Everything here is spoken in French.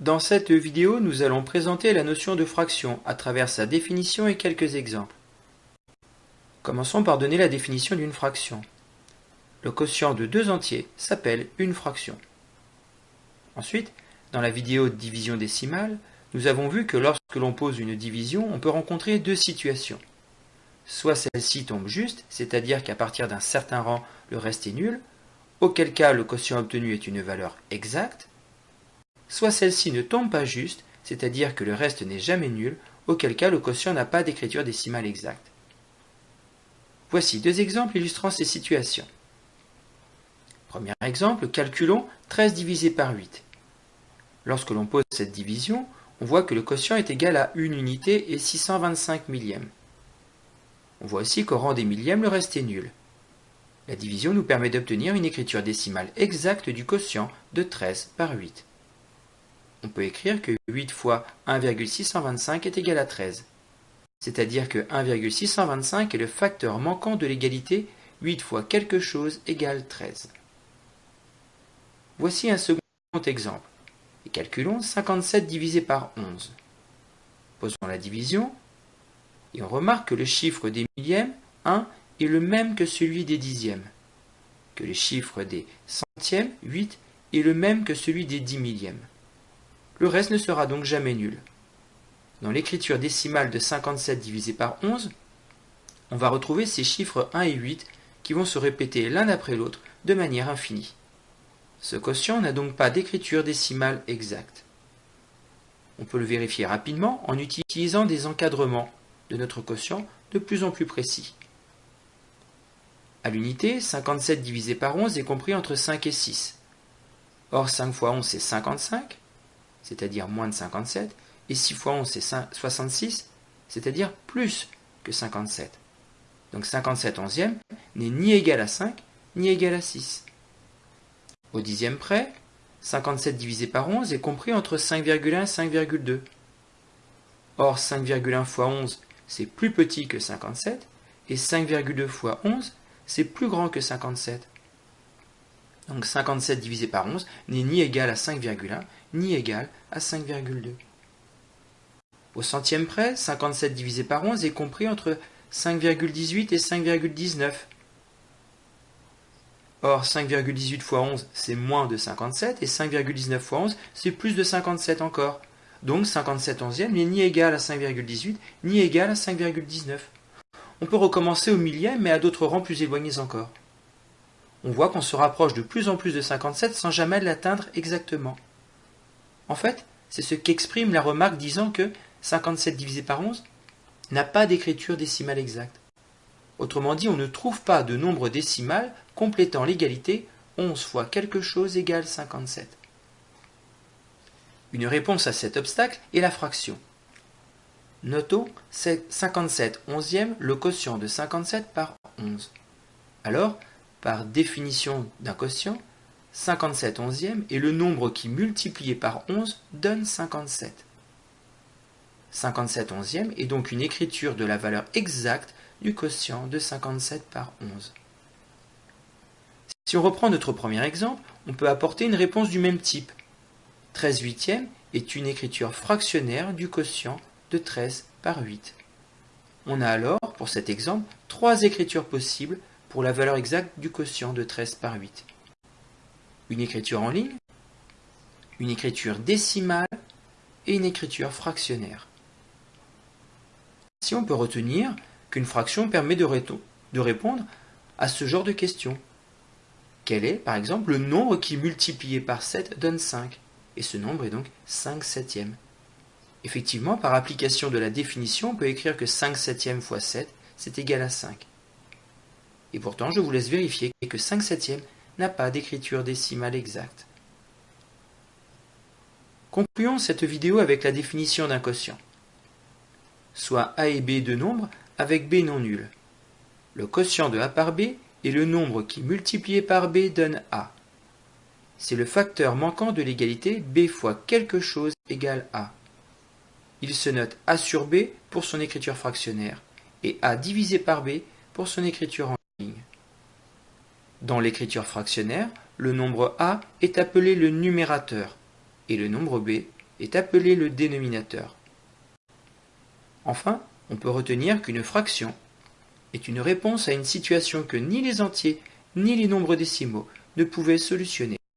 Dans cette vidéo, nous allons présenter la notion de fraction à travers sa définition et quelques exemples. Commençons par donner la définition d'une fraction. Le quotient de deux entiers s'appelle une fraction. Ensuite, dans la vidéo division décimale, nous avons vu que lorsque l'on pose une division, on peut rencontrer deux situations. Soit celle-ci tombe juste, c'est-à-dire qu'à partir d'un certain rang, le reste est nul, auquel cas le quotient obtenu est une valeur exacte, soit celle-ci ne tombe pas juste, c'est-à-dire que le reste n'est jamais nul, auquel cas le quotient n'a pas d'écriture décimale exacte. Voici deux exemples illustrant ces situations. Premier exemple, calculons 13 divisé par 8. Lorsque l'on pose cette division, on voit que le quotient est égal à 1 unité et 625 millièmes. On voit aussi qu'au rang des millièmes, le reste est nul. La division nous permet d'obtenir une écriture décimale exacte du quotient de 13 par 8 on peut écrire que 8 fois 1,625 est égal à 13. C'est-à-dire que 1,625 est le facteur manquant de l'égalité 8 fois quelque chose égale 13. Voici un second exemple. Et calculons 57 divisé par 11. Posons la division et on remarque que le chiffre des millièmes, 1, est le même que celui des dixièmes, que le chiffre des centièmes, 8, est le même que celui des dix millièmes. Le reste ne sera donc jamais nul. Dans l'écriture décimale de 57 divisé par 11, on va retrouver ces chiffres 1 et 8 qui vont se répéter l'un après l'autre de manière infinie. Ce quotient n'a donc pas d'écriture décimale exacte. On peut le vérifier rapidement en utilisant des encadrements de notre quotient de plus en plus précis. À l'unité, 57 divisé par 11 est compris entre 5 et 6. Or 5 fois 11 c'est 55, c'est-à-dire moins de 57, et 6 fois 11 c'est 66, c'est-à-dire plus que 57. Donc 57 onzième n'est ni égal à 5, ni égal à 6. Au dixième près, 57 divisé par 11 est compris entre 5,1 et 5,2. Or 5,1 fois 11 c'est plus petit que 57, et 5,2 fois 11 c'est plus grand que 57. Donc 57 divisé par 11 n'est ni égal à 5,1 ni égal à 5,2. Au centième près, 57 divisé par 11 est compris entre 5,18 et 5,19. Or, 5,18 fois 11, c'est moins de 57, et 5,19 fois 11, c'est plus de 57 encore. Donc 57 onzième n'est ni égal à 5,18, ni égal à 5,19. On peut recommencer au millième, mais à d'autres rangs plus éloignés encore. On voit qu'on se rapproche de plus en plus de 57 sans jamais l'atteindre exactement. En fait, c'est ce qu'exprime la remarque disant que 57 divisé par 11 n'a pas d'écriture décimale exacte. Autrement dit, on ne trouve pas de nombre décimal complétant l'égalité 11 fois quelque chose égale 57. Une réponse à cet obstacle est la fraction. Notons 57 onzième le quotient de 57 par 11. Alors, par définition d'un quotient, 57 onzième est le nombre qui multiplié par 11 donne 57. 57 onzième est donc une écriture de la valeur exacte du quotient de 57 par 11. Si on reprend notre premier exemple, on peut apporter une réponse du même type. 13 huitième est une écriture fractionnaire du quotient de 13 par 8. On a alors, pour cet exemple, trois écritures possibles pour la valeur exacte du quotient de 13 par 8 une écriture en ligne, une écriture décimale et une écriture fractionnaire. Si on peut retenir qu'une fraction permet de, de répondre à ce genre de questions. Quel est, par exemple, le nombre qui multiplié par 7 donne 5 Et ce nombre est donc 5 septièmes. Effectivement, par application de la définition, on peut écrire que 5 septièmes fois 7, c'est égal à 5. Et pourtant, je vous laisse vérifier que 5 septièmes n'a pas d'écriture décimale exacte. Concluons cette vidéo avec la définition d'un quotient. Soit a et b deux nombres avec b non nul. Le quotient de a par b est le nombre qui multiplié par b donne a. C'est le facteur manquant de l'égalité b fois quelque chose égale a. Il se note a sur b pour son écriture fractionnaire et a divisé par b pour son écriture en. Dans l'écriture fractionnaire, le nombre a est appelé le numérateur et le nombre b est appelé le dénominateur. Enfin, on peut retenir qu'une fraction est une réponse à une situation que ni les entiers ni les nombres décimaux ne pouvaient solutionner.